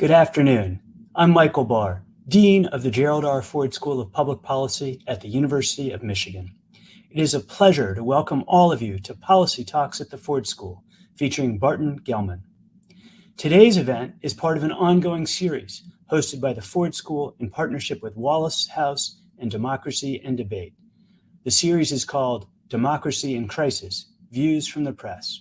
Good afternoon. I'm Michael Barr, Dean of the Gerald R. Ford School of Public Policy at the University of Michigan. It is a pleasure to welcome all of you to Policy Talks at the Ford School, featuring Barton Gellman. Today's event is part of an ongoing series hosted by the Ford School in partnership with Wallace House and Democracy and Debate. The series is called Democracy in Crisis, Views from the Press.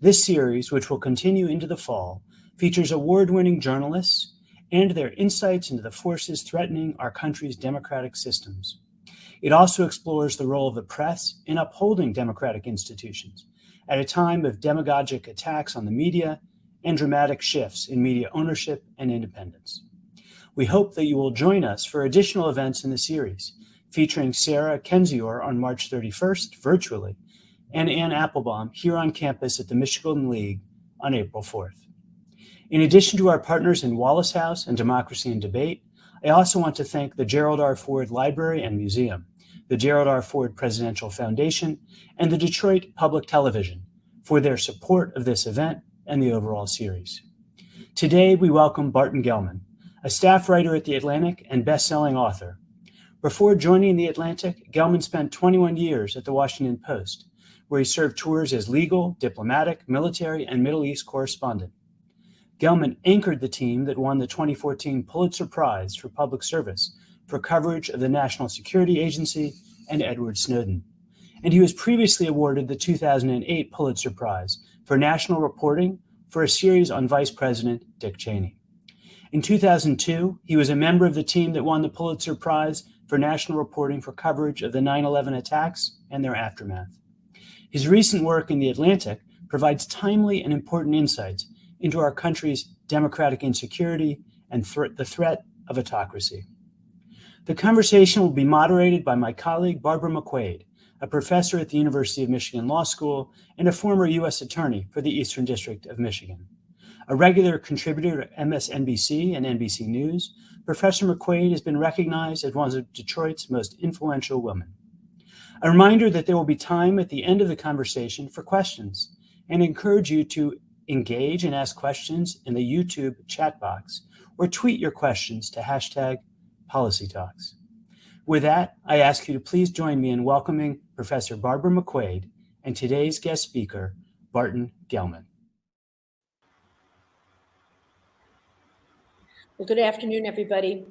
This series, which will continue into the fall, features award-winning journalists and their insights into the forces threatening our country's democratic systems. It also explores the role of the press in upholding democratic institutions at a time of demagogic attacks on the media and dramatic shifts in media ownership and independence. We hope that you will join us for additional events in the series, featuring Sarah Kendzior on March 31st virtually, and Anne Applebaum here on campus at the Michigan League on April 4th. In addition to our partners in Wallace House and Democracy and Debate, I also want to thank the Gerald R. Ford Library and Museum, the Gerald R. Ford Presidential Foundation, and the Detroit Public Television for their support of this event and the overall series. Today, we welcome Barton Gellman, a staff writer at The Atlantic and best-selling author. Before joining The Atlantic, Gellman spent 21 years at The Washington Post, where he served tours as legal, diplomatic, military, and Middle East correspondent. Gellman anchored the team that won the 2014 Pulitzer Prize for Public Service for coverage of the National Security Agency and Edward Snowden. And he was previously awarded the 2008 Pulitzer Prize for National Reporting for a series on Vice President Dick Cheney. In 2002, he was a member of the team that won the Pulitzer Prize for National Reporting for coverage of the 9-11 attacks and their aftermath. His recent work in The Atlantic provides timely and important insights into our country's democratic insecurity and th the threat of autocracy. The conversation will be moderated by my colleague, Barbara McQuade, a professor at the University of Michigan Law School and a former U.S. attorney for the Eastern District of Michigan. A regular contributor to MSNBC and NBC News, Professor McQuade has been recognized as one of Detroit's most influential women. A reminder that there will be time at the end of the conversation for questions and encourage you to engage and ask questions in the YouTube chat box or tweet your questions to hashtag Policy Talks. With that, I ask you to please join me in welcoming Professor Barbara McQuade and today's guest speaker, Barton Gellman. Well, good afternoon, everybody.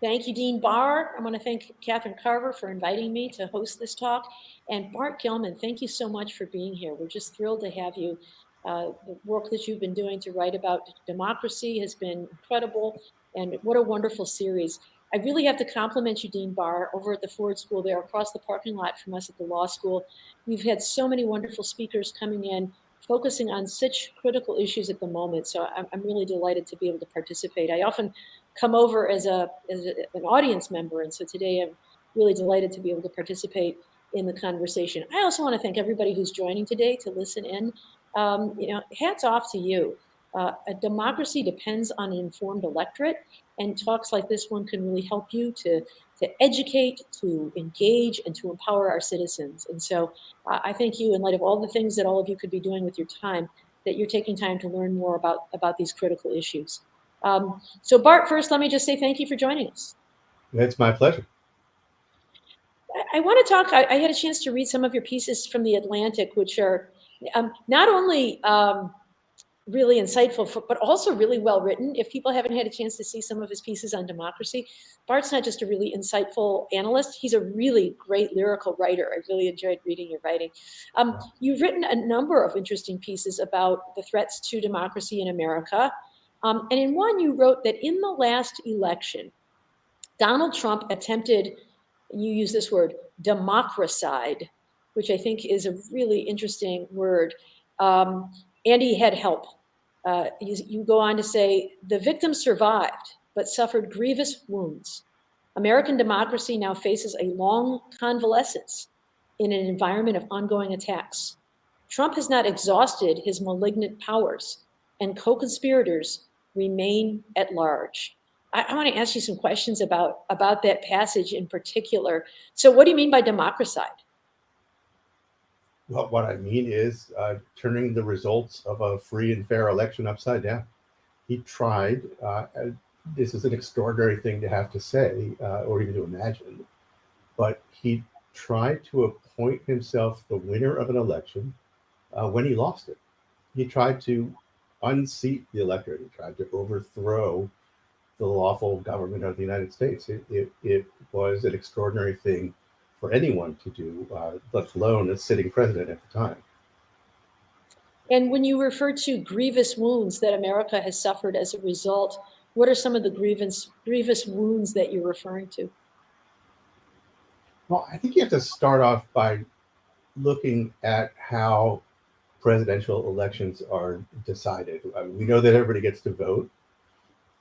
Thank you, Dean Barr. I want to thank Catherine Carver for inviting me to host this talk. And Bart Gellman, thank you so much for being here. We're just thrilled to have you uh, the work that you've been doing to write about democracy has been incredible, and what a wonderful series. I really have to compliment you, Dean Barr, over at the Ford School there across the parking lot from us at the law school. We've had so many wonderful speakers coming in, focusing on such critical issues at the moment. So I'm, I'm really delighted to be able to participate. I often come over as, a, as a, an audience member, and so today I'm really delighted to be able to participate in the conversation. I also want to thank everybody who's joining today to listen in um, you know, hats off to you. Uh, a democracy depends on an informed electorate, and talks like this one can really help you to, to educate, to engage, and to empower our citizens. And so uh, I thank you, in light of all the things that all of you could be doing with your time, that you're taking time to learn more about, about these critical issues. Um, so Bart, first, let me just say thank you for joining us. It's my pleasure. I, I want to talk, I, I had a chance to read some of your pieces from The Atlantic, which are um, not only um, really insightful, for, but also really well written. If people haven't had a chance to see some of his pieces on democracy, Bart's not just a really insightful analyst, he's a really great lyrical writer. I really enjoyed reading your writing. Um, you've written a number of interesting pieces about the threats to democracy in America. Um, and in one, you wrote that in the last election, Donald Trump attempted, you use this word, democracide which I think is a really interesting word. Um, had help. Uh, you, you, go on to say, the victim survived, but suffered grievous wounds. American democracy now faces a long convalescence in an environment of ongoing attacks. Trump has not exhausted his malignant powers, and co-conspirators remain at large. I, I want to ask you some questions about, about that passage in particular. So what do you mean by democracide? Well, what I mean is uh, turning the results of a free and fair election upside down. He tried, uh, this is an extraordinary thing to have to say uh, or even to imagine, but he tried to appoint himself the winner of an election uh, when he lost it. He tried to unseat the electorate. He tried to overthrow the lawful government of the United States. It, it, it was an extraordinary thing for anyone to do, uh, let alone a sitting president at the time. And when you refer to grievous wounds that America has suffered as a result, what are some of the grievous, grievous wounds that you're referring to? Well, I think you have to start off by looking at how presidential elections are decided. I mean, we know that everybody gets to vote,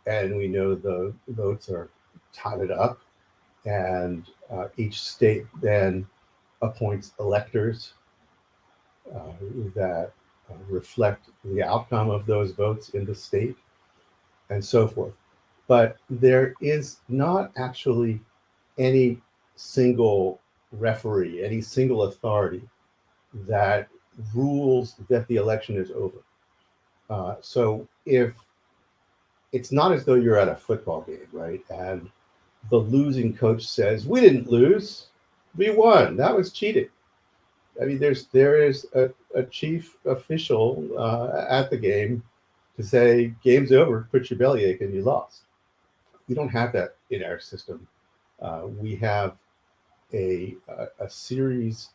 and we know the votes are totted up, and uh, each state then appoints electors uh, that uh, reflect the outcome of those votes in the state, and so forth. But there is not actually any single referee, any single authority that rules that the election is over. Uh, so if it's not as though you're at a football game, right? And the losing coach says, "We didn't lose, we won. That was cheating." I mean, there's there is a, a chief official uh, at the game to say, "Game's over. Put your bellyache, and you lost." We don't have that in our system. Uh, we have a, a, a series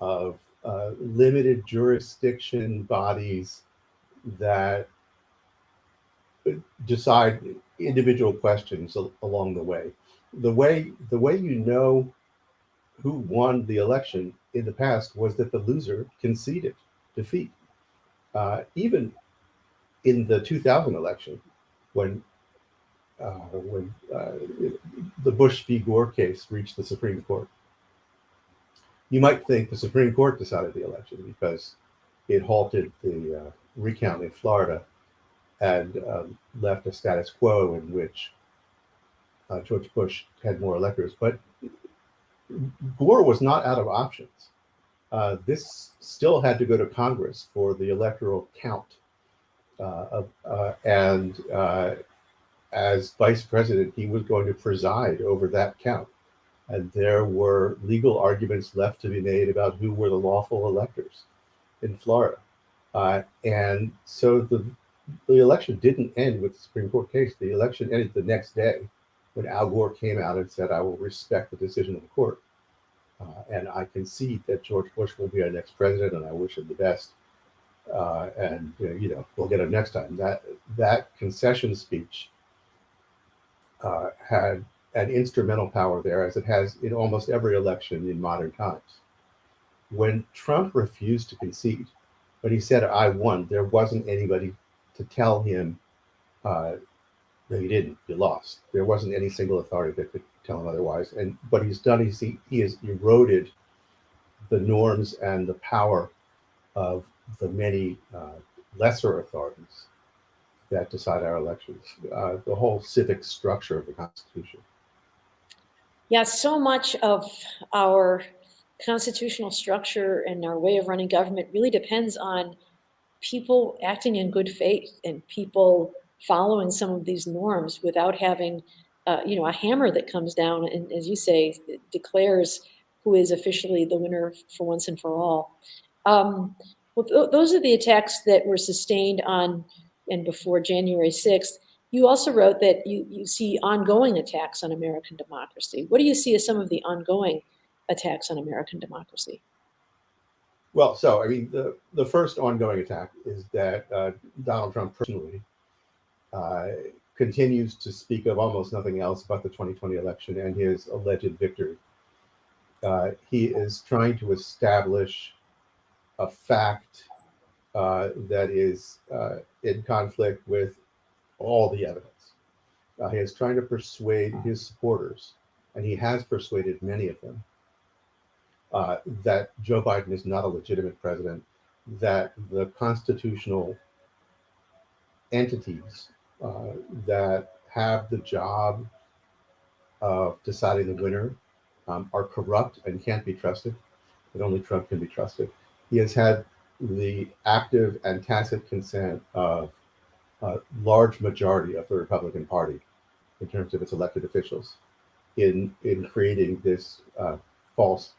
of uh, limited jurisdiction bodies that decide individual questions along the way. The way the way you know who won the election in the past was that the loser conceded defeat. Uh, even in the 2000 election, when uh, when uh, the Bush v. Gore case reached the Supreme Court. You might think the Supreme Court decided the election because it halted the uh, recount in Florida and um, left a status quo in which uh, George Bush had more electors. But Gore was not out of options. Uh, this still had to go to Congress for the electoral count. Of, and as vice president, he was going to preside over that count. And there were legal arguments left to be made about who were the lawful electors in Florida. Uh, and so the, the election didn't end with the Supreme Court case. The election ended the next day when Al Gore came out and said, I will respect the decision of the court. Uh, and I concede that George Bush will be our next president, and I wish him the best. Uh, and you know, we'll get him next time. That that concession speech uh, had an instrumental power there, as it has in almost every election in modern times. When Trump refused to concede, but he said, I won, there wasn't anybody to tell him, uh, no, you didn't, you lost. There wasn't any single authority that could tell him otherwise. And what he's done is he, he has eroded the norms and the power of the many uh, lesser authorities that decide our elections, uh, the whole civic structure of the Constitution. Yeah, so much of our constitutional structure and our way of running government really depends on people acting in good faith and people following some of these norms without having, uh, you know, a hammer that comes down and, as you say, declares who is officially the winner for once and for all. Um, well, th those are the attacks that were sustained on and before January 6th, you also wrote that you, you see ongoing attacks on American democracy. What do you see as some of the ongoing attacks on American democracy? Well, so I mean, the the first ongoing attack is that uh, Donald Trump personally uh, continues to speak of almost nothing else but the 2020 election and his alleged victory. Uh, he is trying to establish a fact uh, that is uh, in conflict with all the evidence. Uh, he is trying to persuade his supporters and he has persuaded many of them uh, that Joe Biden is not a legitimate president, that the constitutional entities uh, that have the job of deciding the winner um, are corrupt and can't be trusted, that only Trump can be trusted. He has had the active and tacit consent of a large majority of the Republican Party in terms of its elected officials in, in creating this uh, false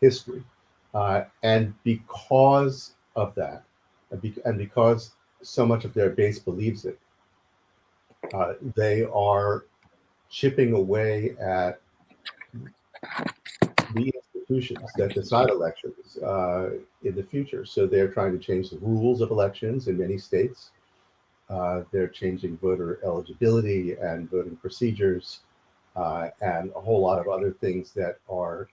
history. Uh, and because of that, and, be, and, because so much of their base believes it, uh, they are chipping away at the institutions that decide elections uh, in the future. So they're trying to change the rules of elections in many states. Uh, they're changing voter eligibility and voting procedures uh, and a whole lot of other things that are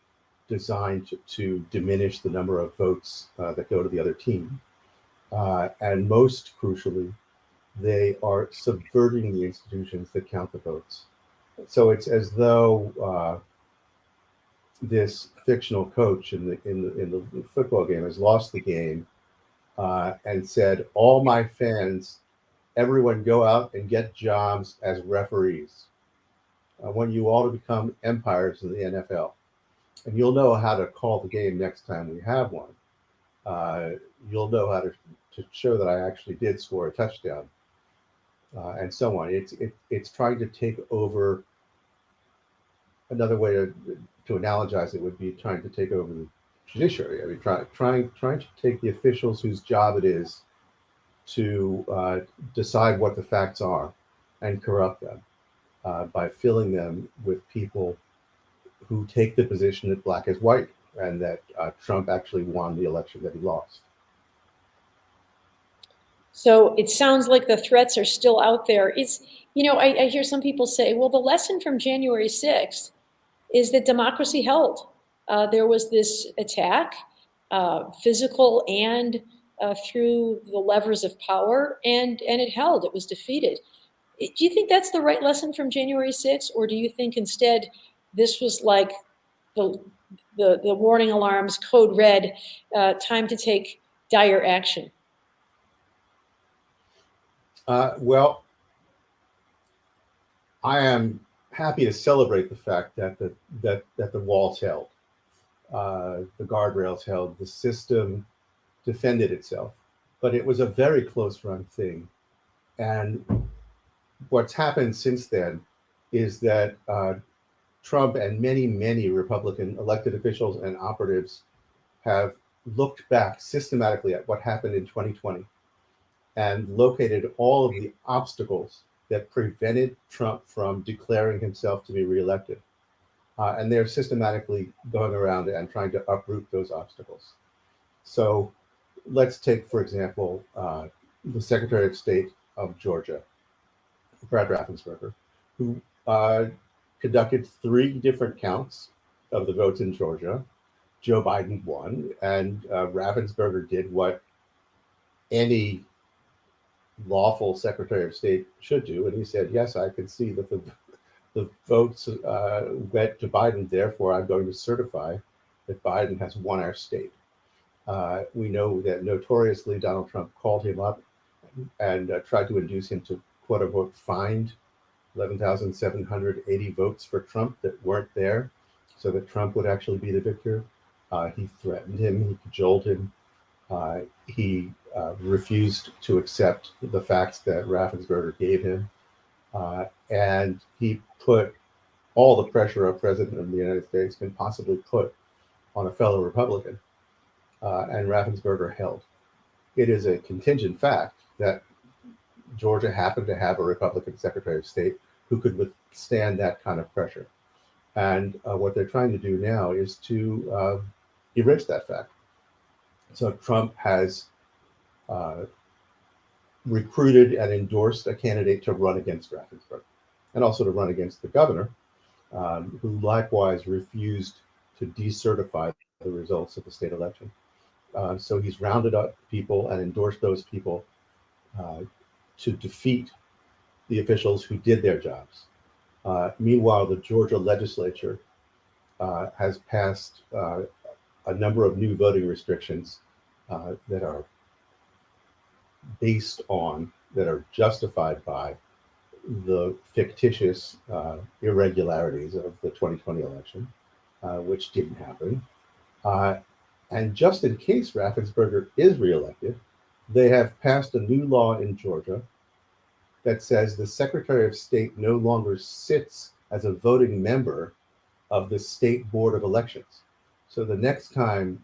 designed to, to diminish the number of votes uh, that go to the other team. Uh, and most crucially, they are subverting the institutions that count the votes. So it's as though uh, this fictional coach in the in the in the football game has lost the game uh, and said, "All my fans, everyone, go out and get jobs as referees. I want you all to become umpires in the NFL, and you'll know how to call the game next time we have one. Uh, you'll know how to to show that I actually did score a touchdown, uh, and so on. It's it, it's trying to take over." Another way to to analogize it would be trying to take over the judiciary. I mean, try, trying trying to take the officials whose job it is to uh, decide what the facts are and corrupt them uh, by filling them with people who take the position that black is white and that uh, Trump actually won the election that he lost. So it sounds like the threats are still out there. It's, you know, I, I hear some people say, well, the lesson from January 6th is that democracy held. Uh, there was this attack, uh, physical and uh, through the levers of power, and, and it held, it was defeated. Do you think that's the right lesson from January 6th, or do you think instead this was like the, the, the warning alarms, code red, uh, time to take dire action? Uh, well, I am happy to celebrate the fact that the that that the walls held, uh, the guardrails held, the system defended itself, but it was a very close run thing, and what's happened since then is that uh, Trump and many many Republican elected officials and operatives have looked back systematically at what happened in 2020 and located all of the obstacles that prevented Trump from declaring himself to be reelected. Uh, and they're systematically going around and trying to uproot those obstacles. So let's take, for example, uh, the Secretary of State of Georgia, Brad Raffensperger, who uh, conducted three different counts of the votes in Georgia. Joe Biden won, and uh, Raffensperger did what any lawful Secretary of State should do. And he said, yes, I can see that the, the votes uh, went to Biden. Therefore, I'm going to certify that Biden has won our state. Uh, we know that notoriously Donald Trump called him up and uh, tried to induce him to quote unquote find 11,780 votes for Trump that weren't there so that Trump would actually be the victor. Uh, he threatened him, he cajoled him, uh, he uh, refused to accept the facts that Raffensperger gave him. Uh, and he put all the pressure a president of the United States can possibly put on a fellow Republican. Uh, and Raffensperger held. It is a contingent fact that Georgia happened to have a Republican Secretary of State who could withstand that kind of pressure. And uh, what they're trying to do now is to uh, erase that fact. So Trump has uh, recruited and endorsed a candidate to run against Raffensperger and also to run against the governor, um, who likewise refused to decertify the results of the state election. Uh, so he's rounded up people and endorsed those people uh, to defeat the officials who did their jobs. Uh, meanwhile, the Georgia legislature uh, has passed uh, a number of new voting restrictions that are based on, that are justified by the fictitious uh, irregularities of the 2020 election, uh, which didn't happen. Uh, and just in case Raffensperger is reelected, they have passed a new law in Georgia that says the Secretary of State no longer sits as a voting member of the State Board of Elections. So the next time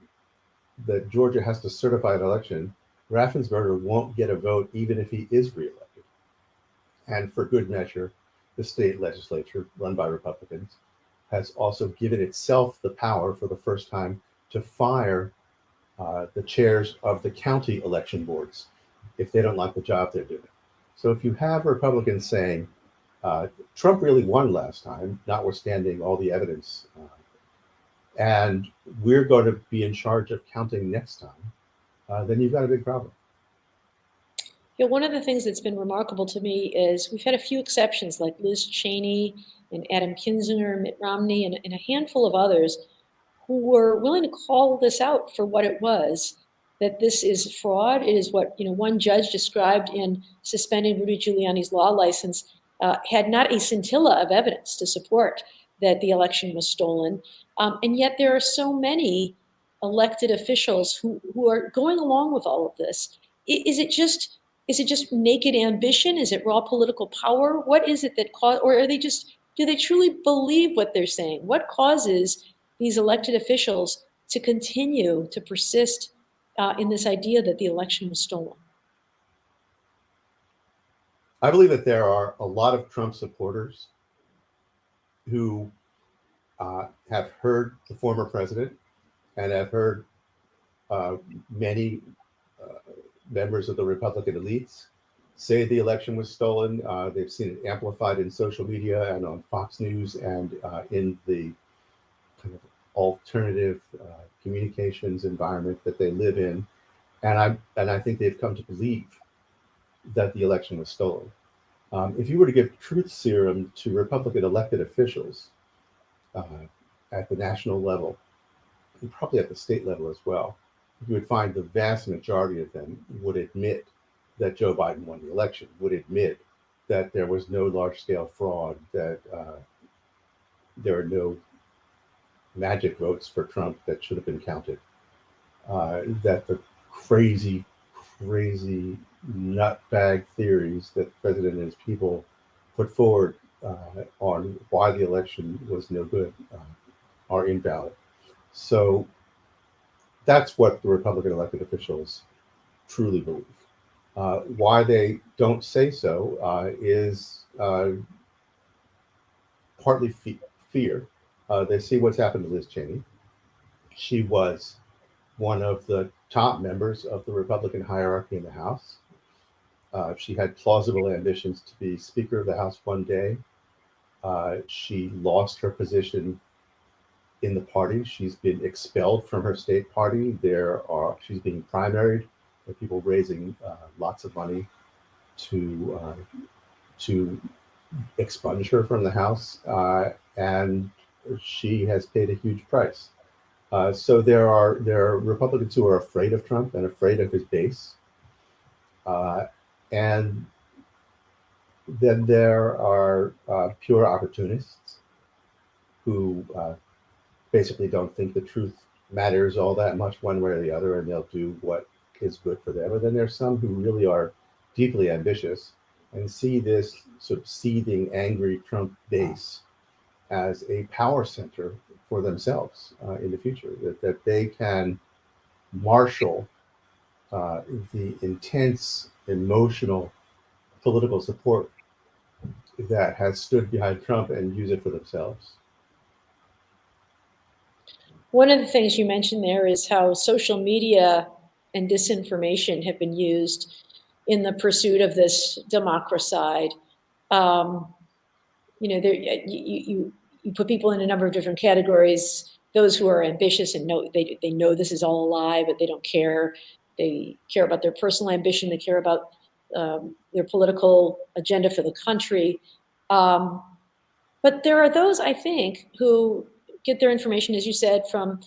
that Georgia has to certify an election, Raffensperger won't get a vote even if he is reelected. And for good measure, the state legislature, run by Republicans, has also given itself the power for the first time to fire uh, the chairs of the county election boards if they don't like the job they're doing. So if you have Republicans saying, uh, Trump really won last time, notwithstanding all the evidence, uh, and we're going to be in charge of counting next time, uh, then you've got a big problem. Yeah, one of the things that's been remarkable to me is we've had a few exceptions like Liz Cheney and Adam Kinzinger, Mitt Romney, and, and a handful of others who were willing to call this out for what it was that this is fraud. It is what you know one judge described in suspending Rudy Giuliani's law license uh, had not a scintilla of evidence to support that the election was stolen. Um, and yet there are so many elected officials who, who are going along with all of this. Is it just is it just naked ambition? Is it raw political power? What is it that cause, or are they just do they truly believe what they're saying? What causes these elected officials to continue to persist uh, in this idea that the election was stolen? I believe that there are a lot of Trump supporters who uh, have heard the former president and I've heard uh, many uh, members of the Republican elites say the election was stolen. Uh, they've seen it amplified in social media and on Fox News and uh, in the kind of alternative uh, communications environment that they live in. And I and I think they've come to believe that the election was stolen. Um, if you were to give truth serum to Republican elected officials uh, at the national level, and probably at the state level as well, you would find the vast majority of them would admit that Joe Biden won the election, would admit that there was no large scale fraud, that uh, there are no magic votes for Trump that should have been counted, uh, that the crazy, crazy nutbag theories that the president and his people put forward uh, on why the election was no good uh, are invalid. So that's what the Republican elected officials truly believe. Uh, why they don't say so uh, is uh, partly fe- fear. Uh, they see what's happened to Liz Cheney. She was one of the top members of the Republican hierarchy in the House. Uh, she had plausible ambitions to be Speaker of the House one day. Uh, she lost her position in the party. She's been expelled from her state party. There are she's being primaried. There are people raising uh, lots of money to uh, to expunge her from the House, uh, and she has paid a huge price. Uh, so there are there are Republicans who are afraid of Trump and afraid of his base, uh, and then there are uh, pure opportunists who basically don't think the truth matters all that much one way or the other, and they'll do what is good for them. And then there's some who really are deeply ambitious and see this sort of seething, angry Trump base as a power center for themselves uh, in the future, that, that they can marshal uh, the intense emotional political support that has stood behind Trump and use it for themselves. One of the things you mentioned there is how social media and disinformation have been used in the pursuit of this democracide. Um, you know, there, you, you, you put people in a number of different categories. Those who are ambitious and know they, they know this is all a lie, but they don't care. They care about their personal ambition. They care about um, their political agenda for the country. Um, But there are those, I think, who get their information, as you said, from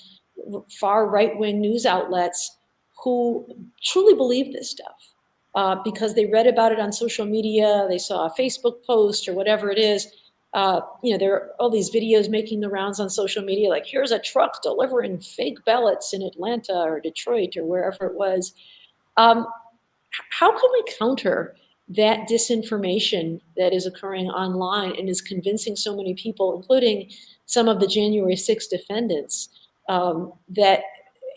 far right-wing news outlets who truly believe this stuff uh, because they read about it on social media, they saw a Facebook post or whatever it is. Uh, you know, there are all these videos making the rounds on social media, like here's a truck delivering fake ballots in Atlanta or Detroit or wherever it was. Um, how can we counter that disinformation that is occurring online and is convincing so many people, including some of the January 6 defendants, um, that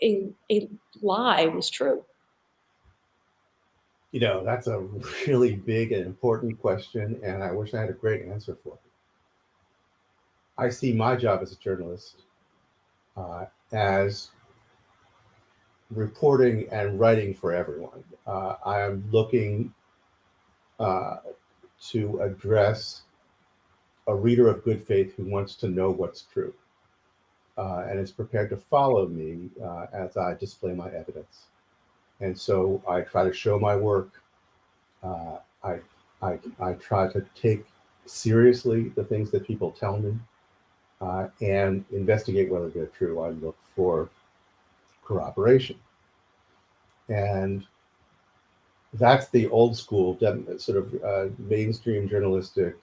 a, a lie was true? You know, that's a really big and important question, and I wish I had a great answer for it. I see my job as a journalist uh, as reporting and writing for everyone. Uh, I am looking uh, to address a reader of good faith who wants to know what's true uh, and is prepared to follow me uh, as I display my evidence. And so I try to show my work. Uh, I, I, I try to take seriously the things that people tell me uh, and investigate whether they're true. I look for corroboration. And that's the old school sort of uh, mainstream journalistic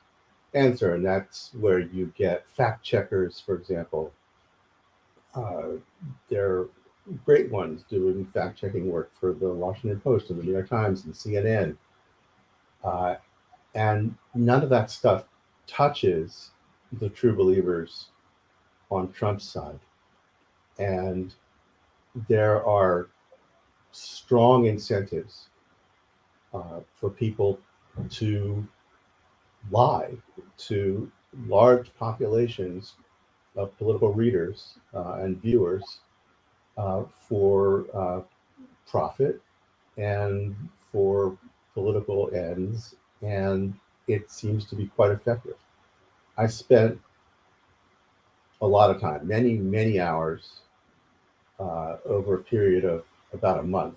answer. And that's where you get fact checkers, for example. Uh, they're great ones doing fact checking work for the Washington Post and the New York Times and CNN. Uh, and none of that stuff touches the true believers on Trump's side. And there are strong incentives uh, for people to lie to large populations of political readers uh, and viewers uh, for uh, profit and for political ends. And it seems to be quite effective. I spent a lot of time, many, many hours uh, over a period of about a month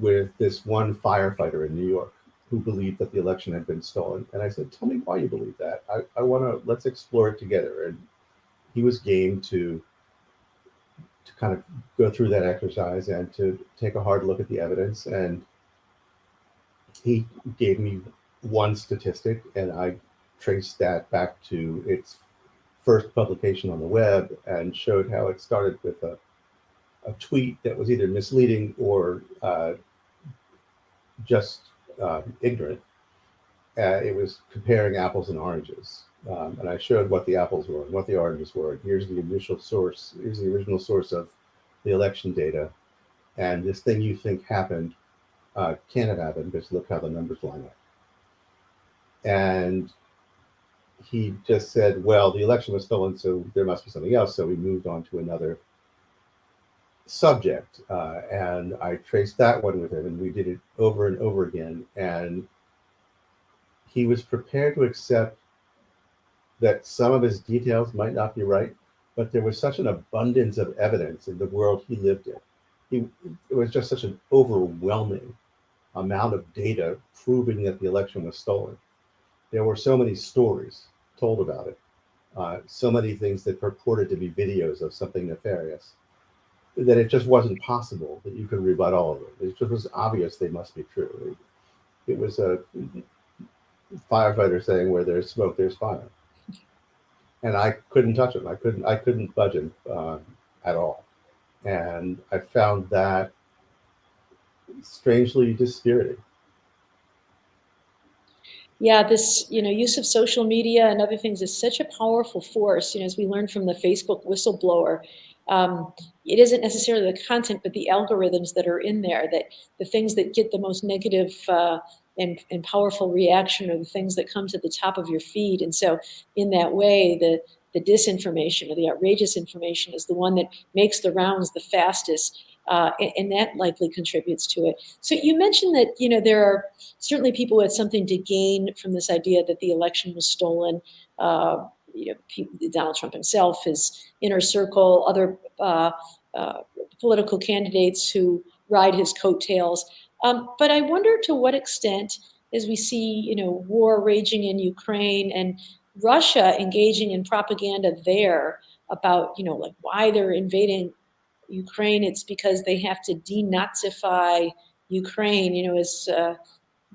with this one firefighter in New York who believed that the election had been stolen. And I said, tell me why you believe that. I, I want to, let's explore it together. And he was game to, to kind of go through that exercise and to take a hard look at the evidence. And he gave me one statistic and I traced that back to its first publication on the web and showed how it started with a a tweet that was either misleading or uh, just uh, ignorant. Uh, it was comparing apples and oranges. Um, and I showed what the apples were and what the oranges were. Here's the initial source. Here's the original source of the election data. And this thing you think happened uh, can't have happened because look how the numbers line up. And he just said, well, the election was stolen, so there must be something else. So we moved on to another subject. Uh, and I traced that one with him and we did it over and over again. And he was prepared to accept that some of his details might not be right, but there was such an abundance of evidence in the world he lived in. He, it was just such an overwhelming amount of data proving that the election was stolen. There were so many stories told about it, uh, so many things that purported to be videos of something nefarious that it just wasn't possible that you could rebut all of them. It just was obvious they must be true. It, it was a firefighter saying, "Where there's smoke, there's fire," and I couldn't touch him. I couldn't. I couldn't budge him uh, at all, and I found that strangely dispiriting. Yeah, this you know use of social media and other things is such a powerful force. You know, as we learned from the Facebook whistleblower, um, it isn't necessarily the content, but the algorithms that are in there, that the things that get the most negative uh, and, and powerful reaction are the things that come to the top of your feed. And so in that way, the, the disinformation or the outrageous information is the one that makes the rounds the fastest. Uh, and, and, that likely contributes to it. So you mentioned that you know there are certainly people who had something to gain from this idea that the election was stolen. Uh, you know, Donald Trump himself, his inner circle, other uh, uh, political candidates who ride his coattails. Um, but I wonder to what extent, as we see, you know, war raging in Ukraine and Russia engaging in propaganda there about, you know, like why they're invading Ukraine. It's because they have to denazify Ukraine, you know, as uh,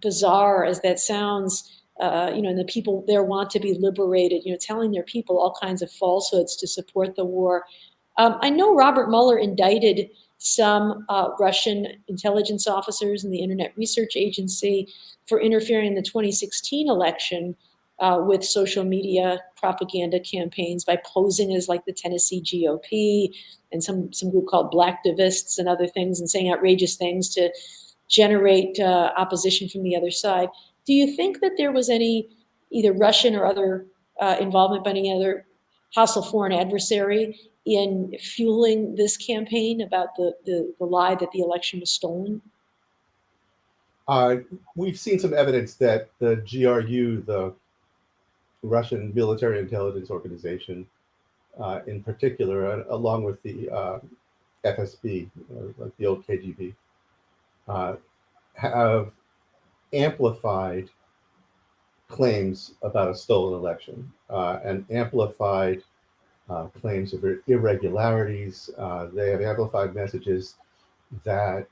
bizarre as that sounds. Uh, you know, and the people there want to be liberated, you know, telling their people all kinds of falsehoods to support the war. Um, I know Robert Mueller indicted some uh, Russian intelligence officers and the Internet Research Agency for interfering in the 2016 election uh, with social media propaganda campaigns by posing as like the Tennessee GOP and some, some group called Blacktivists and other things and saying outrageous things to generate uh, opposition from the other side. Do you think that there was any either Russian or other uh, involvement by any other hostile foreign adversary in fueling this campaign about the, the, the lie that the election was stolen? Uh, we've seen some evidence that the GRU, the Russian military intelligence organization, uh, in particular, uh, along with the uh, FSB, uh, like the old KGB, uh, have amplified claims about a stolen election and amplified uh, claims of irregularities. Uh, they have amplified messages that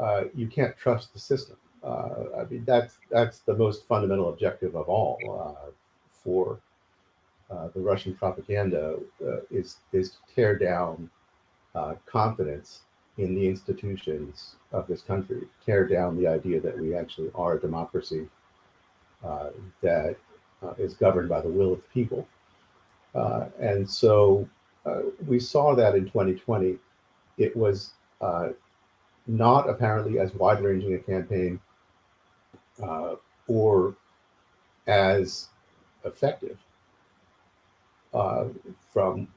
uh, you can't trust the system. Uh, I mean, that's that's the most fundamental objective of all uh, for uh, the Russian propaganda is is to tear down confidence in the institutions of this country, tear down the idea that we actually are a democracy that is governed by the will of the people. Uh, and so uh, we saw that in 2020. It was uh, not apparently as wide ranging a campaign uh, or as effective uh, from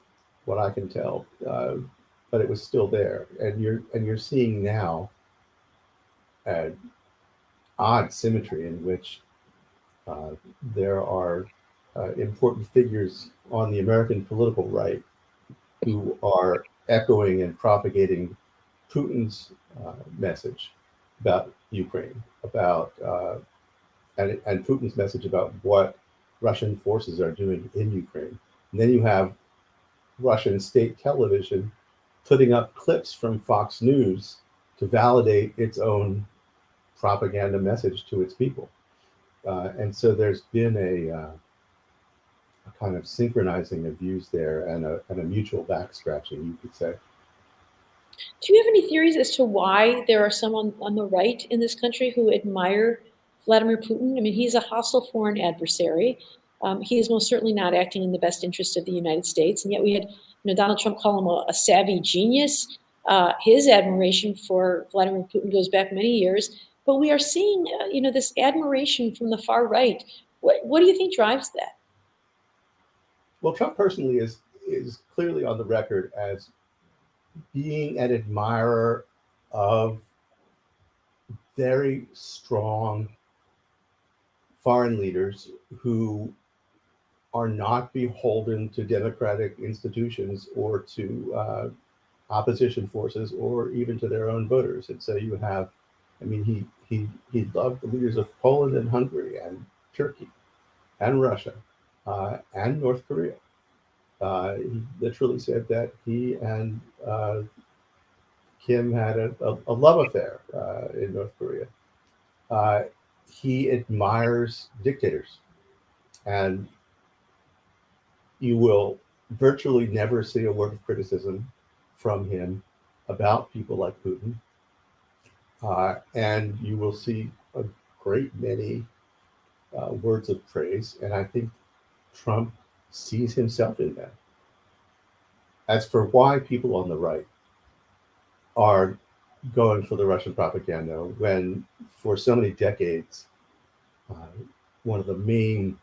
what I can tell, uh, but it was still there. And you're, and you're seeing now an odd symmetry in which there are uh, important figures on the American political right who are echoing and propagating Putin's uh, message about Ukraine, about uh, and, and Putin's message about what Russian forces are doing in Ukraine. And then you have Russian state television putting up clips from Fox News to validate its own propaganda message to its people. Uh, and so there's been a uh, a kind of synchronizing of views there and a, and a mutual back scratching, you could say. Do you have any theories as to why there are some on, on the right in this country who admire Vladimir Putin? I mean, he's a hostile foreign adversary. Um, he is most certainly not acting in the best interest of the United States. And yet we had you know, Donald Trump call him a, a savvy genius. Uh, his admiration for Vladimir Putin goes back many years. But we are seeing, uh, you know, this admiration from the far right. What, what do you think drives that? Well, Trump personally is is clearly on the record as being an admirer of very strong foreign leaders who are not beholden to democratic institutions or to uh, opposition forces or even to their own voters. And so you have, I mean, he he he loved the leaders of Poland and Hungary and Turkey and Russia uh, and North Korea. Uh, he literally said that he and uh, Kim had a, a, a love affair uh, in North Korea. Uh, he admires dictators, and you will virtually never see a word of criticism from him about people like Putin. Uh, and you will see a great many uh, words of praise. And I think Trump sees himself in that. As for why people on the right are going for the Russian propaganda, when for so many decades, uh, one of the main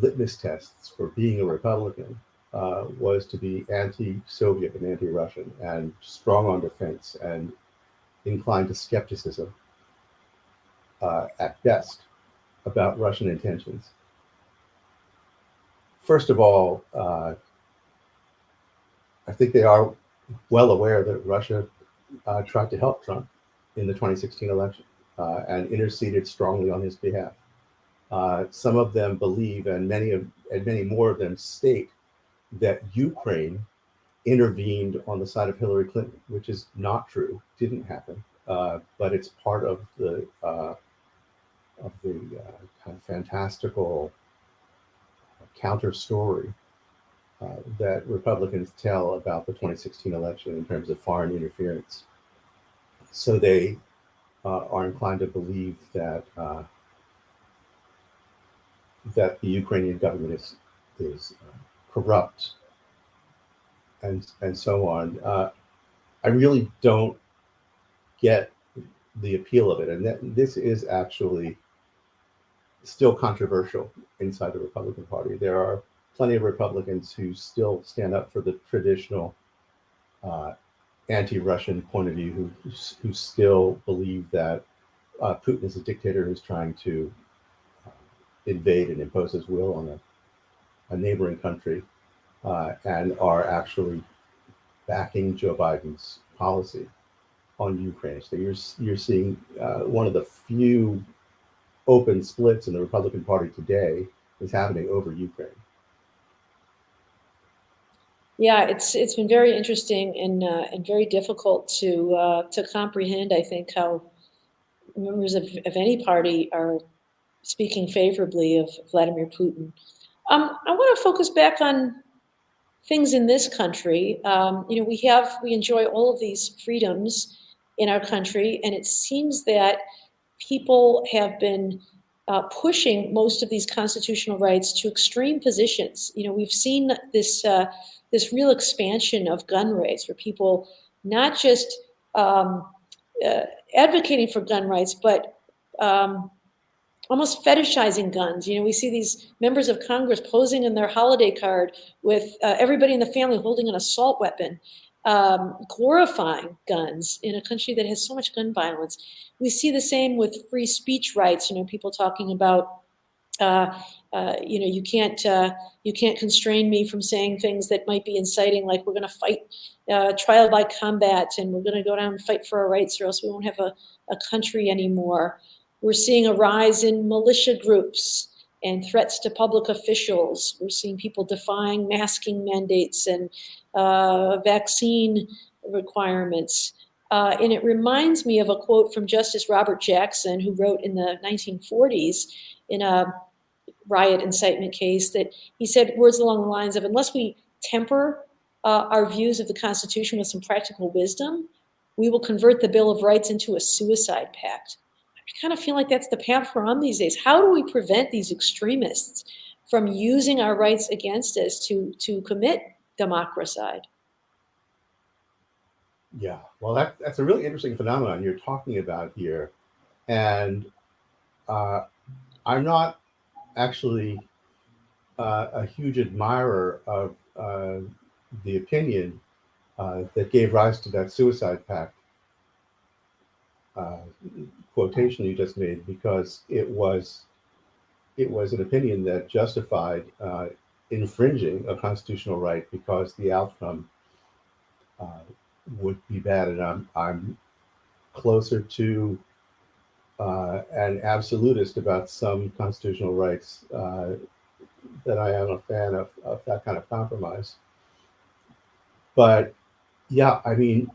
litmus tests for being a Republican uh, was to be anti-Soviet and anti-Russian and strong on defense and inclined to skepticism uh, at best about Russian intentions first of all, uh, I think they are well aware that Russia uh, tried to help Trump in the 2016 election uh, and interceded strongly on his behalf. Uh, some of them believe, and many of and many more of them state that Ukraine intervened on the side of Hillary Clinton, which is not true. Didn't happen, uh, but it's part of the uh, of the uh, kind of fantastical counter story uh, that Republicans tell about the 2016 election in terms of foreign interference. So they are inclined to believe that that the Ukrainian government is is uh, corrupt and and so on. Uh, I really don't get the appeal of it, and that this is actually still controversial inside the Republican Party. There are plenty of Republicans who still stand up for the traditional uh, anti-Russian point of view, who who still believe that uh, Putin is a dictator who's trying to invade and impose his will on a, a neighboring country, uh, and are actually backing Joe Biden's policy on Ukraine. So you're you're seeing uh, one of the few open splits in the Republican Party today is happening over Ukraine. Yeah, it's it's been very interesting and uh, and very difficult to uh, to comprehend. I think how members of, of any party are speaking favorably of Vladimir Putin. Um, I want to focus back on things in this country. Um, you know, we have we enjoy all of these freedoms in our country, and it seems that people have been uh, pushing most of these constitutional rights to extreme positions. You know, we've seen this uh, this real expansion of gun rights, where people not just um, uh, advocating for gun rights, but um, almost fetishizing guns. You know, we see these members of Congress posing in their holiday card with uh, everybody in the family holding an assault weapon, um, glorifying guns in a country that has so much gun violence. We see the same with free speech rights. You know, people talking about uh, uh, you know, you can't uh, you can't constrain me from saying things that might be inciting, like we're going to fight uh, trial by combat, and we're going to go down and fight for our rights, or else we won't have a, a country anymore. We're seeing a rise in militia groups and threats to public officials. We're seeing people defying masking mandates and uh, vaccine requirements. Uh, and it reminds me of a quote from Justice Robert Jackson, who wrote in the 1940s in a riot incitement case that he said words along the lines of unless we temper uh, our views of the Constitution with some practical wisdom, we will convert the Bill of Rights into a suicide pact. I kind of feel like that's the path we're on these days. How do we prevent these extremists from using our rights against us to, to commit democracide? Yeah, well, that, that's a really interesting phenomenon you're talking about here. And uh, I'm not actually uh, a huge admirer of uh, the opinion uh, that gave rise to that suicide pact uh, quotation you just made, because it was it was an opinion that justified uh, infringing a constitutional right because the outcome uh, would be bad. And I'm I'm closer to uh, an absolutist about some constitutional rights uh, that I am a fan of, of that kind of compromise. But yeah, I mean,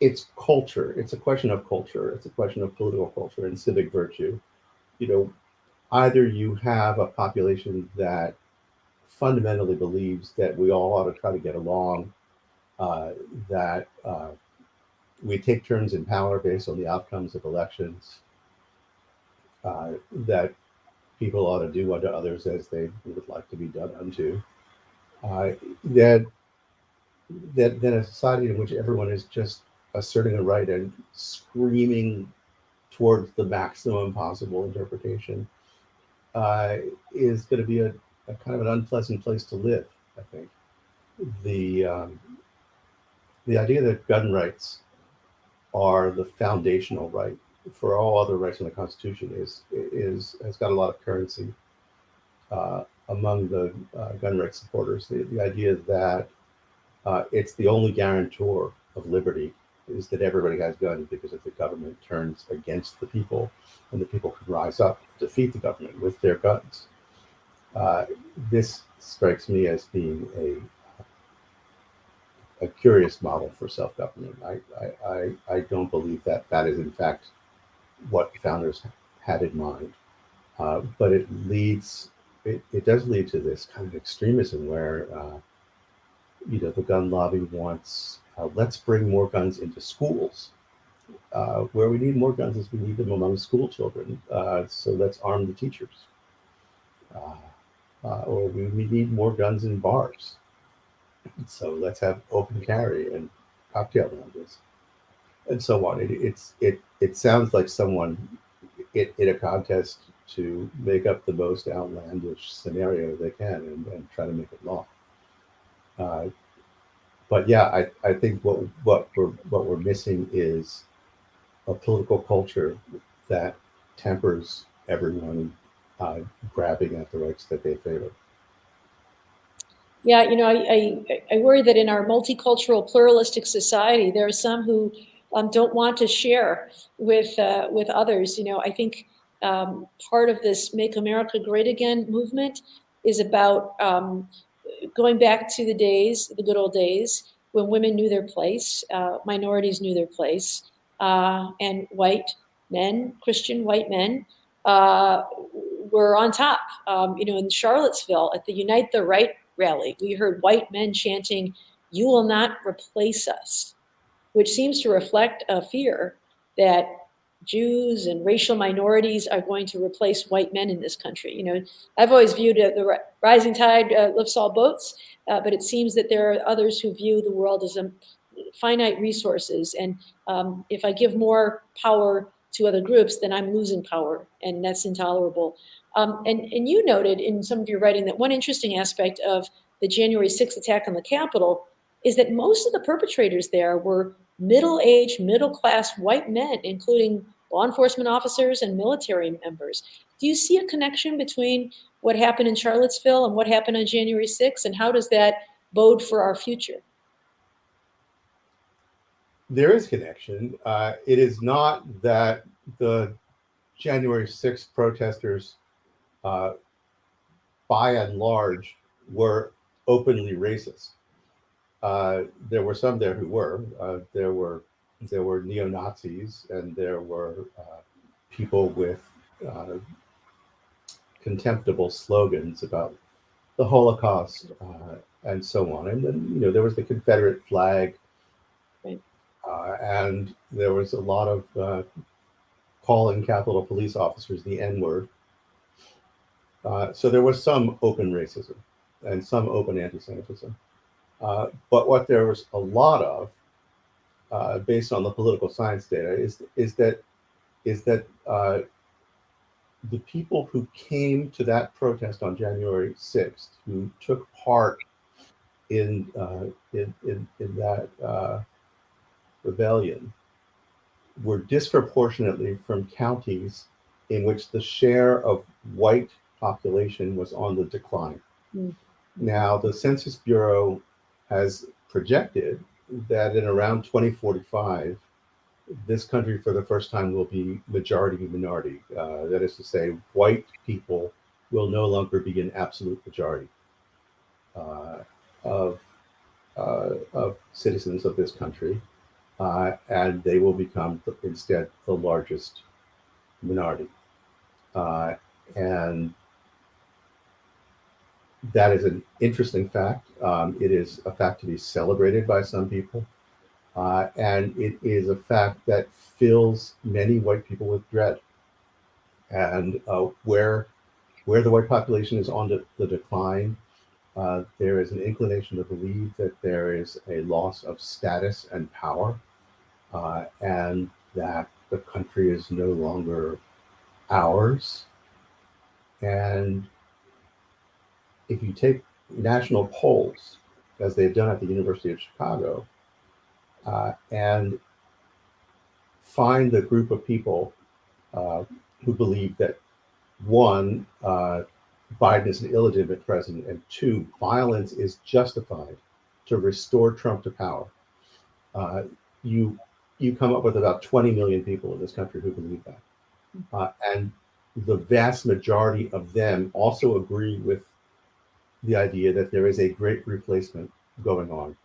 it's culture. It's a question of culture. It's a question of political culture and civic virtue. You know, either you have a population that fundamentally believes that we all ought to try to get along, uh, that uh, we take turns in power based on the outcomes of elections, uh, that people ought to do unto others as they would like to be done unto. Uh, that that then a society in which everyone is just asserting a right and screaming towards the maximum possible interpretation uh, is going to be a, a, kind of an unpleasant place to live. I think the um, the idea that gun rights are the foundational right for all other rights in the Constitution is is has got a lot of currency uh, among the uh, gun rights supporters. The, the idea that uh, it's the only guarantor of liberty is that everybody has guns because if the government turns against the people, and the people can rise up defeat the government with their guns. Uh, this strikes me as being a a curious model for self-government. I, I, I, I don't believe that that is in fact what founders had in mind. Uh, but it leads, it, it does lead to this kind of extremism where, uh, you know, the gun lobby wants, uh, let's bring more guns into schools. Uh, where we need more guns is we need them among school children. Uh, so let's arm the teachers. Uh, or we, we need more guns in bars. So let's have open carry and cocktail lounges and so on. It, it's it it sounds like someone in, in a contest to make up the most outlandish scenario they can and, and try to make it law. Uh, but yeah, I, I think what what we're what we're missing is a political culture that tempers everyone uh, grabbing at the rights that they favor. Yeah, you know, I, I, I worry that in our multicultural, pluralistic society, there are some who um, don't want to share with uh, with others. You know, I think um, part of this "Make America Great Again" movement is about um, going back to the days, the good old days, when women knew their place, uh, minorities knew their place, uh, and white men, Christian white men, uh, were on top. Um, you know, in Charlottesville at the Unite the Right rally, we heard white men chanting, You will not replace us, which seems to reflect a fear that Jews and racial minorities are going to replace white men in this country. You know, I've always viewed uh, the rising tide uh, lifts all boats, uh, but it seems that there are others who view the world as a finite resources. And um, if I give more power to other groups, then I'm losing power, and that's intolerable. Um, and, and you noted in some of your writing that one interesting aspect of the January 6th attack on the Capitol is that most of the perpetrators there were middle-aged, middle-class white men, including law enforcement officers and military members. Do you see a connection between what happened in Charlottesville and what happened on January 6th, and how does that bode for our future? There is connection. Uh, it is not that the January 6th protesters uh, by and large, were openly racist. Uh, there were some there who were. Uh, there were there were neo Nazis and there were uh, people with uh, contemptible slogans about the Holocaust uh, and so on. And then you know there was the Confederate flag, and there was a lot of calling Capitol Police officers the N word. Uh, so there was some open racism and some open anti-Semitism. Uh, but what there was a lot of, uh, based on the political science data, is is that is that uh, the people who came to that protest on January 6th, who took part in uh, in, in, in that rebellion, were disproportionately from counties in which the share of white population was on the decline. Mm. Now, the Census Bureau has projected that in around 2045, this country for the first time will be majority minority. Uh, that is to say, white people will no longer be an absolute majority uh, of, uh, of citizens of this country, uh, and they will become instead the largest minority. Uh, and that is an interesting fact. Um, it is a fact to be celebrated by some people. Uh, and it is a fact that fills many white people with dread. And uh, where, where the white population is on the, the decline, uh, there is an inclination to believe that there is a loss of status and power, uh, and that the country is no longer ours. And if you take national polls, as they've done at the University of Chicago, uh, and find the group of people uh, who believe that one, uh, Biden is an illegitimate president, and two, violence is justified to restore Trump to power. Uh, you you come up with about 20 million people in this country who believe that. Uh, and the vast majority of them also agree with the idea that there is a great replacement going on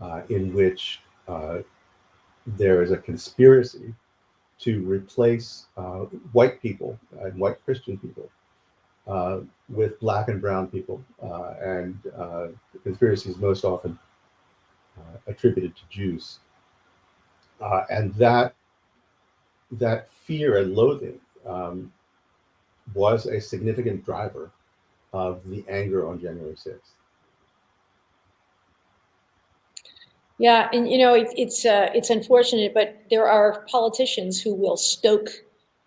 uh, in which uh, there is a conspiracy to replace uh, white people and white Christian people uh, with black and brown people. Uh, and uh, the conspiracy is most often attributed to Jews. and that, that fear and loathing um, was a significant driver of the anger on January 6th. Yeah, and you know it, it's uh, it's unfortunate, but there are politicians who will stoke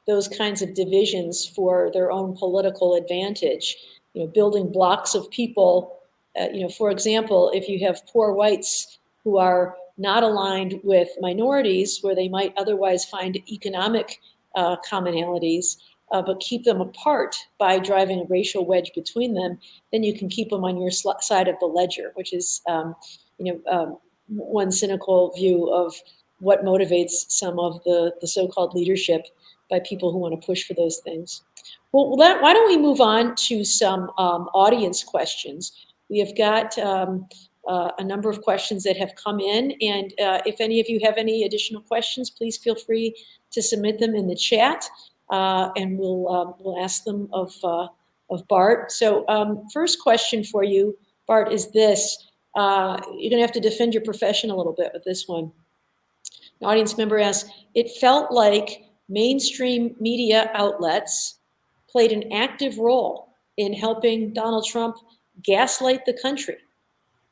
those kinds of divisions for their own political advantage. You know, building blocks of people. Uh, you know, for example, if you have poor whites who are not aligned with minorities, where they might otherwise find economic uh, commonalities, uh, but keep them apart by driving a racial wedge between them, then you can keep them on your side of the ledger, which is, um, you know, um, one cynical view of what motivates some of the, the so-called leadership by people who want to push for those things. Well, why don't we move on to some um, audience questions? We have got um, uh, a number of questions that have come in, and uh, if any of you have any additional questions, please feel free to submit them in the chat uh, and we'll uh, we'll ask them of uh, of Bart. So um, first question for you, Bart, is this: uh, You're going to have to defend your profession a little bit with this one. An audience member asks, "It felt like mainstream media outlets played an active role in helping Donald Trump gaslight the country.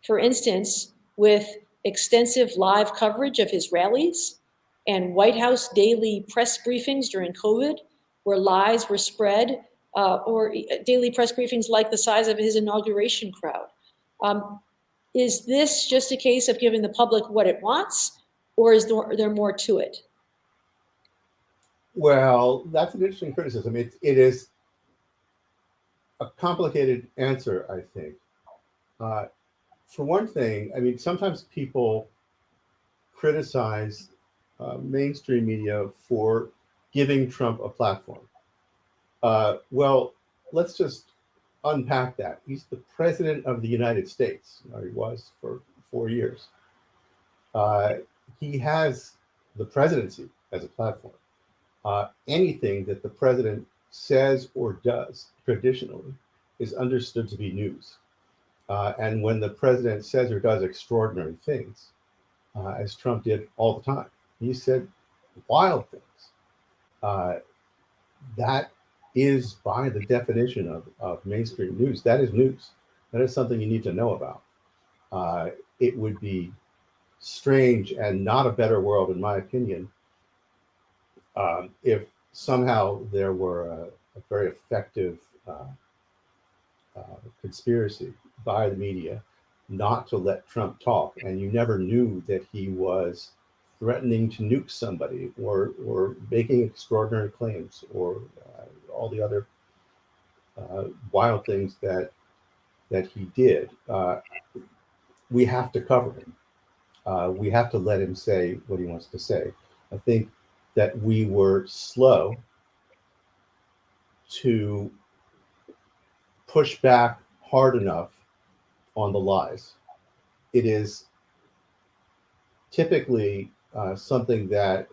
For instance, with extensive live coverage of his rallies." And White House daily press briefings during COVID, where lies were spread, uh, or daily press briefings like the size of his inauguration crowd. Um, is this just a case of giving the public what it wants, or is there, there more to it? Well, that's an interesting criticism. It, it is a complicated answer, I think. Uh, for one thing, I mean, sometimes people criticize uh, mainstream media for giving Trump a platform. Uh, well, let's just unpack that. He's the president of the United States, or he was for four years. Uh, he has the presidency as a platform. Uh, anything that the president says or does traditionally is understood to be news. Uh, and when the president says or does extraordinary things, uh, as Trump did all the time, he said wild things. Uh, that is by the definition of, of mainstream news. That is news. That is something you need to know about. Uh, it would be strange and not a better world, in my opinion, um, if somehow there were a, a very effective uh, uh, conspiracy by the media not to let Trump talk, and you never knew that he was threatening to nuke somebody or or making extraordinary claims or uh, all the other uh, wild things that that he did. Uh, we have to cover him. Uh, we have to let him say what he wants to say. I think that we were slow to push back hard enough on the lies. It is typically uh, something that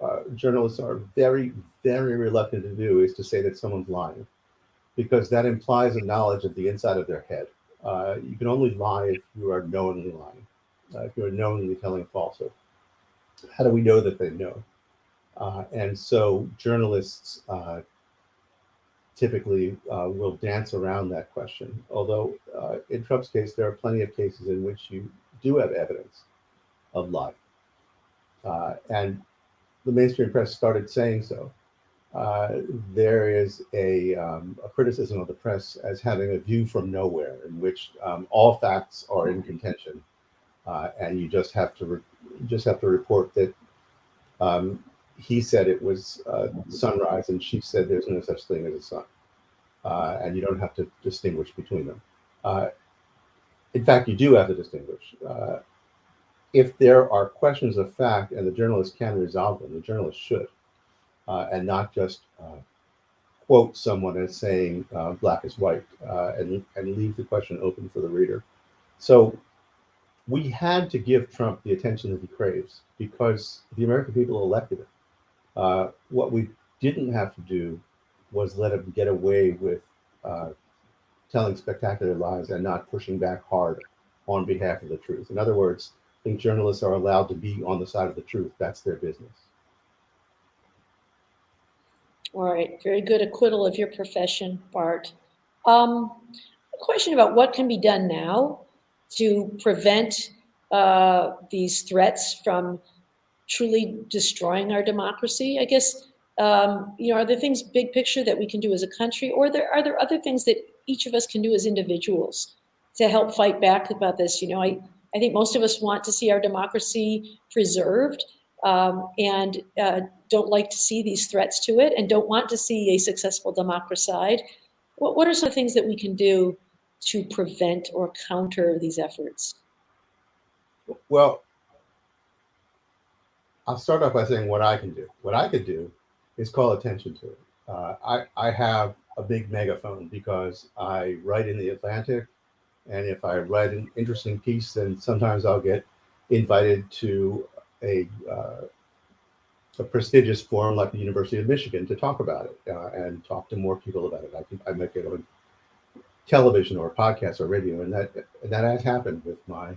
uh, journalists are very, very reluctant to do is to say that someone's lying, because that implies a knowledge of the inside of their head. Uh, you can only lie if you are knowingly lying, uh, if you are knowingly telling a falsehood. How do we know that they know? Uh, and so journalists typically will dance around that question. Although in Trump's case, there are plenty of cases in which you do have evidence of lying. Uh, and the mainstream press started saying so. Uh, there is a, um, a, criticism of the press as having a view from nowhere in which um, all facts are in contention, uh, and you just have to just have to report that um, he said it was uh, sunrise and she said there's no such thing as a sun, uh, and you don't have to distinguish between them. Uh, in fact, you do have to distinguish if there are questions of fact and the journalist can resolve them, the journalist should, uh, and not just uh, quote someone as saying uh, black is white uh, and, and leave the question open for the reader. So we had to give Trump the attention that he craves because the American people elected him. Uh, what we didn't have to do was let him get away with uh, telling spectacular lies and not pushing back hard on behalf of the truth. In other words, think journalists are allowed to be on the side of the truth. That's their business. All right, very good acquittal of your profession, Bart. Um, a question about what can be done now to prevent uh, these threats from truly destroying our democracy? I guess, um, you know, are there things big picture that we can do as a country, or there, are there other things that each of us can do as individuals to help fight back about this? You know, I, I think most of us want to see our democracy preserved um, and uh, don't like to see these threats to it and don't want to see a successful democracide. What, what are some things that we can do to prevent or counter these efforts? Well, I'll start off by saying what I can do. What I could do is call attention to it. Uh, I, I have a big megaphone because I write in the Atlantic. And if I write an interesting piece, then sometimes I'll get invited to a, uh, a prestigious forum like the University of Michigan to talk about it uh, and talk to more people about it. I, can, I might get on television or podcast or radio, and that and that has happened with my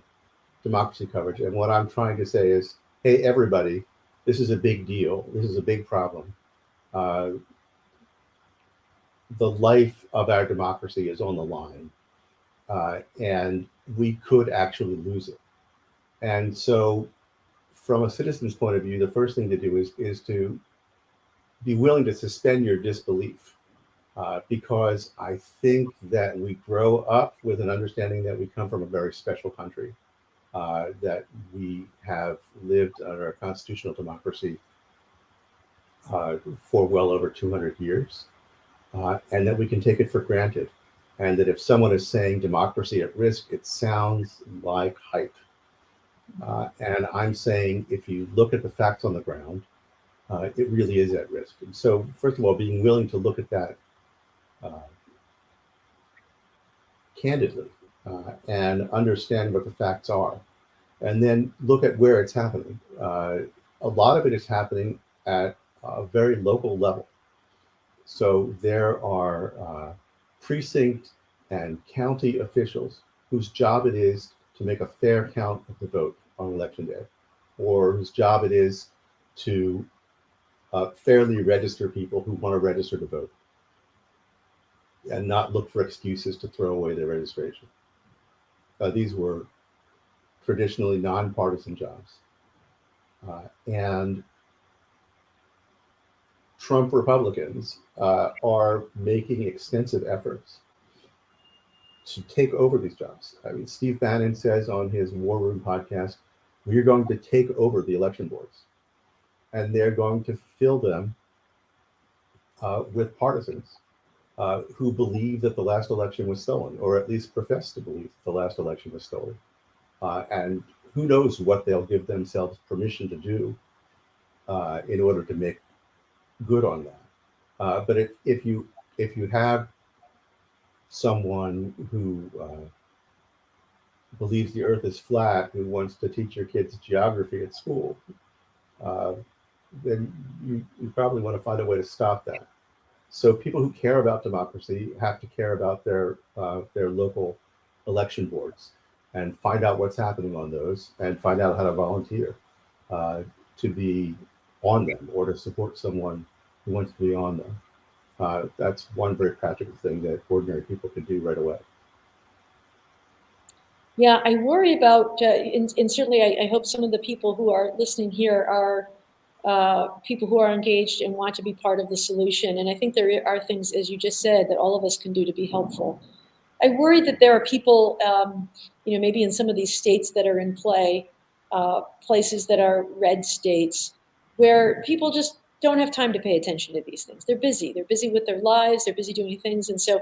democracy coverage. And what I'm trying to say is, hey, everybody, this is a big deal. This is a big problem. Uh, the life of our democracy is on the line, uh, and we could actually lose it. And so, from a citizen's point of view, the first thing to do is is to be willing to suspend your disbelief, uh, because I think that we grow up with an understanding that we come from a very special country, uh, that we have lived under a constitutional democracy uh, for well over 200 years uh, and that we can take it for granted. And that if someone is saying democracy at risk, it sounds like hype. Uh, and I'm saying if you look at the facts on the ground, uh, it really is at risk. And so, first of all, being willing to look at that uh, candidly uh, and understand what the facts are, and then look at where it's happening. Uh, a lot of it is happening at a very local level. So there are uh, precinct and county officials whose job it is to make a fair count of the vote on election day, or whose job it is to uh, fairly register people who want to register to vote and not look for excuses to throw away their registration. Uh, these were traditionally nonpartisan jobs. Uh, and Trump Republicans uh, are making extensive efforts to take over these jobs. I mean, Steve Bannon says on his War Room podcast, we're going to take over the election boards and they're going to fill them uh, with partisans uh, who believe that the last election was stolen, or at least profess to believe the last election was stolen. Uh, and who knows what they'll give themselves permission to do uh, in order to make good on that. Uh, but if, if you if you have someone who uh, believes the earth is flat, who wants to teach your kids geography at school, uh, then you, you probably want to find a way to stop that. So people who care about democracy have to care about their uh, their local election boards and find out what's happening on those and find out how to volunteer uh, to be on them or to support someone who wants to be on them. Uh, that's one very practical thing that ordinary people can do right away. Yeah, I worry about, uh, and, and, certainly I, I, hope some of the people who are listening here are uh, people who are engaged and want to be part of the solution. And I think there are things, as you just said, that all of us can do to be helpful. I worry that there are people, um, you know, maybe in some of these states that are in play, uh, places that are red states, where people just don't have time to pay attention to these things. They're busy. They're busy with their lives. They're busy doing things. And so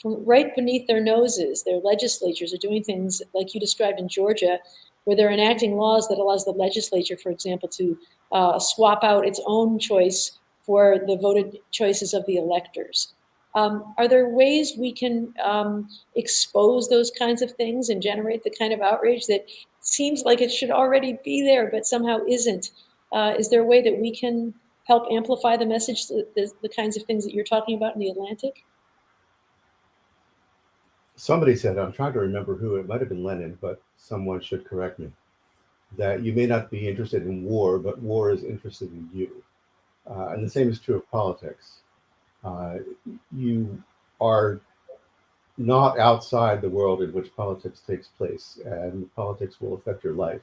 from right beneath their noses, their legislatures are doing things like you described in Georgia, where they're enacting laws that allows the legislature, for example, to uh, swap out its own choice for the voted choices of the electors. Um, are there ways we can um, expose those kinds of things and generate the kind of outrage that seems like it should already be there, but somehow isn't? Uh, is there a way that we can help amplify the message, the, the, kinds of things that you're talking about in the Atlantic? Somebody said, I'm trying to remember who, it might have been Lenin, but someone should correct me, that you may not be interested in war, but war is interested in you. Uh, and the same is true of politics. Uh, you are not outside the world in which politics takes place, and politics will affect your life.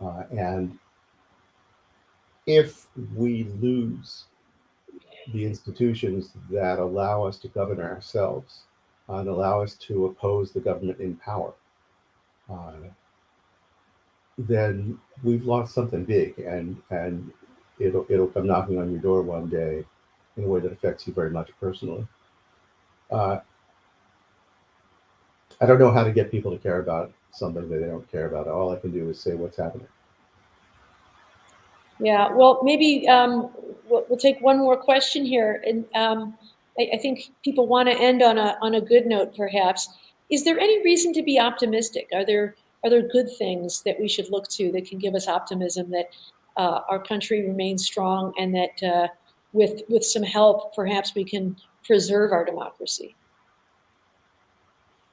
Uh, and if we lose the institutions that allow us to govern ourselves and allow us to oppose the government in power, uh, then we've lost something big, and and it'll it'll come knocking on your door one day in a way that affects you very much personally. Uh, I don't know how to get people to care about something that they don't care about. All I can do is say what's happening. Yeah, well, maybe um, we'll, we'll, take one more question here, and um, I, I, think people want to end on a on a good note, perhaps. Is there any reason to be optimistic? Are there are there good things that we should look to that can give us optimism that uh, our country remains strong and that uh, with with some help, perhaps we can preserve our democracy?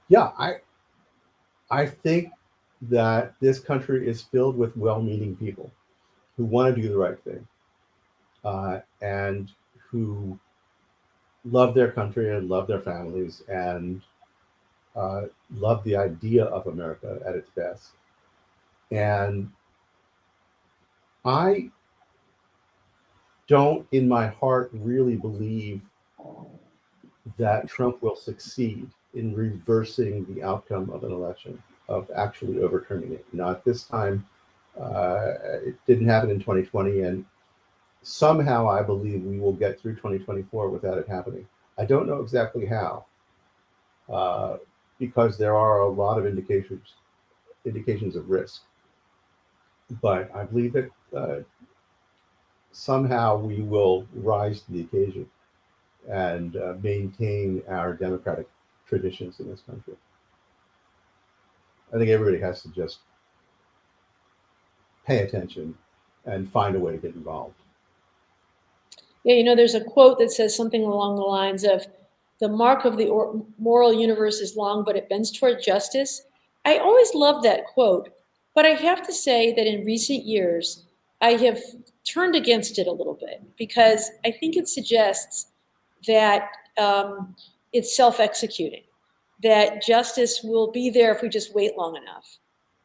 Yeah, I I think that this country is filled with well-meaning people who want to do the right thing uh, and who love their country and love their families and uh, love the idea of America at its best. And I don't, in my heart, really believe that Trump will succeed in reversing the outcome of an election, of actually overturning it. Not this time. Uh, it didn't happen in 2020, and somehow I believe we will get through 2024 without it happening. I don't know exactly how, uh, because there are a lot of indications indications of risk. But I believe that uh, somehow we will rise to the occasion and uh, maintain our democratic traditions in this country. I think everybody has to just pay attention and find a way to get involved. Yeah, you know, there's a quote that says something along the lines of the mark of the moral universe is long, but it bends toward justice. I always loved that quote, but I have to say that in recent years, I have turned against it a little bit because I think it suggests that um, it's self-executing, that justice will be there if we just wait long enough.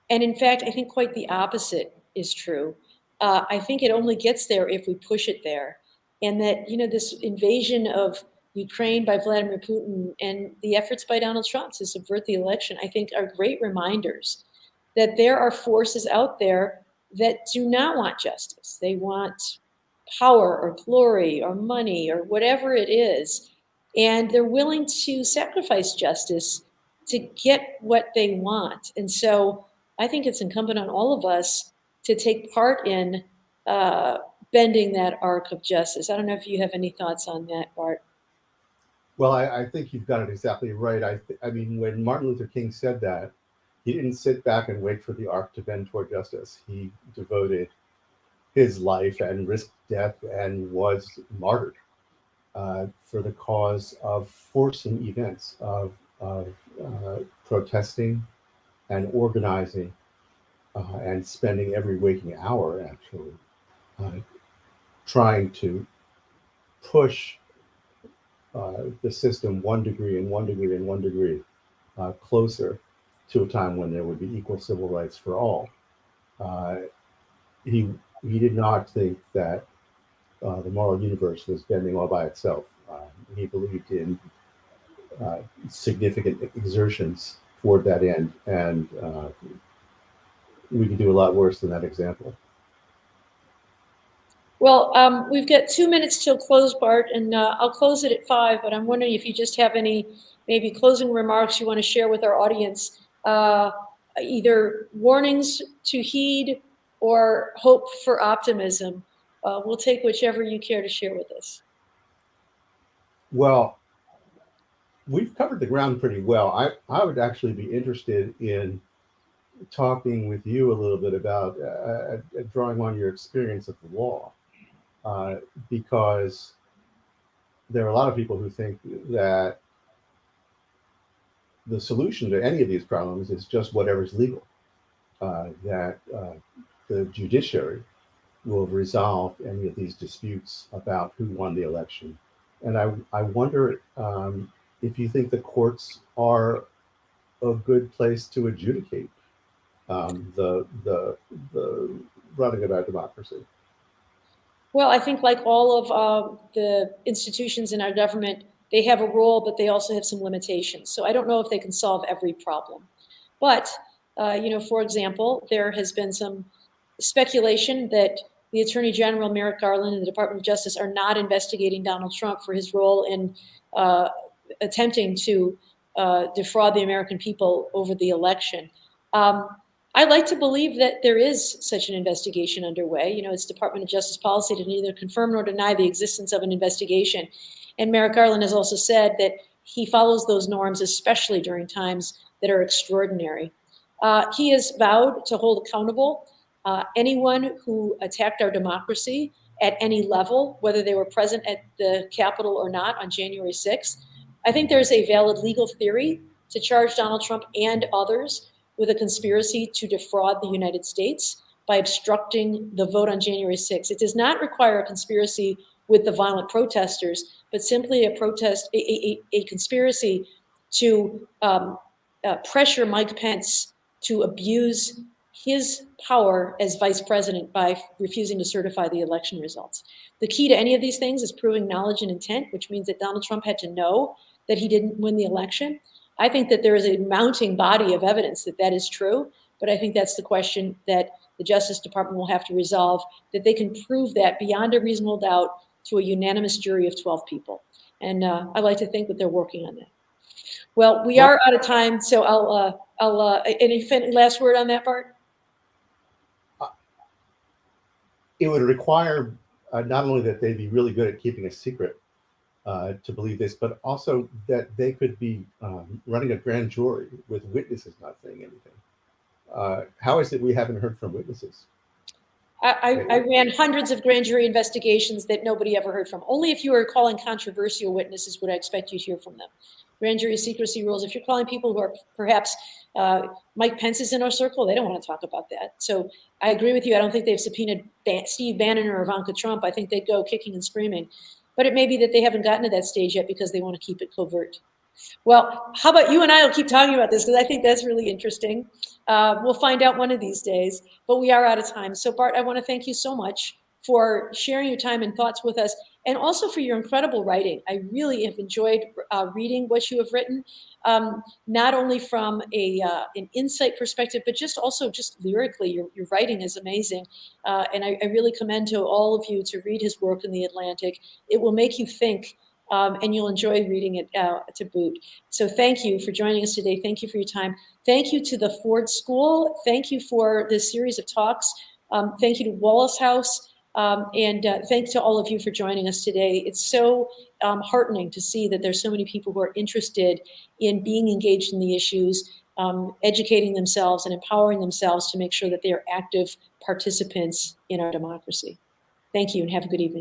And in fact, I think quite the opposite is true. Uh, I think it only gets there if we push it there. And that, you know, this invasion of Ukraine by Vladimir Putin and the efforts by Donald Trump to subvert the election, I think are great reminders that there are forces out there that do not want justice. They want power or glory or money or whatever it is. And they're willing to sacrifice justice to get what they want. And so I think it's incumbent on all of us to take part in uh, bending that arc of justice. I don't know if you have any thoughts on that, Bart. Well, I, I think you've got it exactly right. I, I mean, when Martin Luther King said that, he didn't sit back and wait for the arc to bend toward justice. He devoted his life and risked death and was martyred uh, for the cause of forcing events, of, of uh, protesting and organizing uh, and spending every waking hour actually uh, trying to push uh, the system one degree and one degree and one degree uh, closer to a time when there would be equal civil rights for all. Uh, he he did not think that uh, the moral universe was bending all by itself. He believed in significant exertions toward that end, and we can do a lot worse than that example. Well, um, we've got two minutes till close, Bart, and uh, I'll close it at five, but I'm wondering if you just have any maybe closing remarks you want to share with our audience uh, either warnings to heed or hope for optimism. Uh, we'll take whichever you care to share with us. Well, we've covered the ground pretty well. I, I would actually be interested in talking with you a little bit about uh, uh, drawing on your experience of the law, uh, because there are a lot of people who think that the solution to any of these problems is just whatever's legal, uh, that uh, the judiciary will resolve any of these disputes about who won the election. And I, I wonder um, if you think the courts are a good place to adjudicate um, the, the, the running of our democracy. Well, I think like all of uh, the institutions in our government, they have a role, but they also have some limitations. So I don't know if they can solve every problem. But, uh, you know, for example, there has been some speculation that the Attorney General Merrick Garland and the Department of Justice are not investigating Donald Trump for his role in uh, attempting to uh, defraud the American people over the election. Um, I like to believe that there is such an investigation underway. You know, it's Department of Justice policy to neither confirm nor deny the existence of an investigation. And Merrick Garland has also said that he follows those norms, especially during times that are extraordinary. Uh, he has vowed to hold accountable uh, anyone who attacked our democracy at any level, whether they were present at the Capitol or not on January 6th. I think there's a valid legal theory to charge Donald Trump and others with a conspiracy to defraud the United States by obstructing the vote on January 6th. It does not require a conspiracy with the violent protesters, but simply a protest, a, a, a conspiracy to um, uh, pressure Mike Pence to abuse his power as vice president by refusing to certify the election results. The key to any of these things is proving knowledge and intent, which means that Donald Trump had to know that he didn't win the election. I think that there is a mounting body of evidence that that is true, but I think that's the question that the Justice Department will have to resolve, that they can prove that beyond a reasonable doubt to a unanimous jury of 12 people. And uh, I like to think that they're working on that. Well, we are out of time, so I'll, uh, I'll, uh, any last word on that Bart? It would require uh, not only that they be really good at keeping a secret uh, to believe this, but also that they could be um, running a grand jury with witnesses not saying anything. Uh, how is it we haven't heard from witnesses? I, I, ran hundreds of grand jury investigations that nobody ever heard from. Only if you were calling controversial witnesses would I expect you to hear from them. Grand jury secrecy rules, if you're calling people who are perhaps, uh, Mike Pence is in our circle, they don't want to talk about that. So I agree with you. I don't think they've subpoenaed Steve Bannon or Ivanka Trump. I think they'd go kicking and screaming. But it may be that they haven't gotten to that stage yet because they want to keep it covert. Well, how about you and I will keep talking about this because I think that's really interesting. Uh, we'll find out one of these days, but we are out of time. So Bart, I want to thank you so much for sharing your time and thoughts with us and also for your incredible writing. I really have enjoyed uh, reading what you have written, um, not only from a uh, an insight perspective, but just also just lyrically, your, your writing is amazing. Uh, and I, I, really commend to all of you to read his work in The Atlantic. It will make you think um, and you'll enjoy reading it uh, to boot. So thank you for joining us today. Thank you for your time. Thank you to the Ford School. Thank you for this series of talks. Um, thank you to Wallace House. Um, and uh, thanks to all of you for joining us today. It's so um, heartening to see that there's so many people who are interested in being engaged in the issues, um, educating themselves and empowering themselves to make sure that they are active participants in our democracy. Thank you and have a good evening.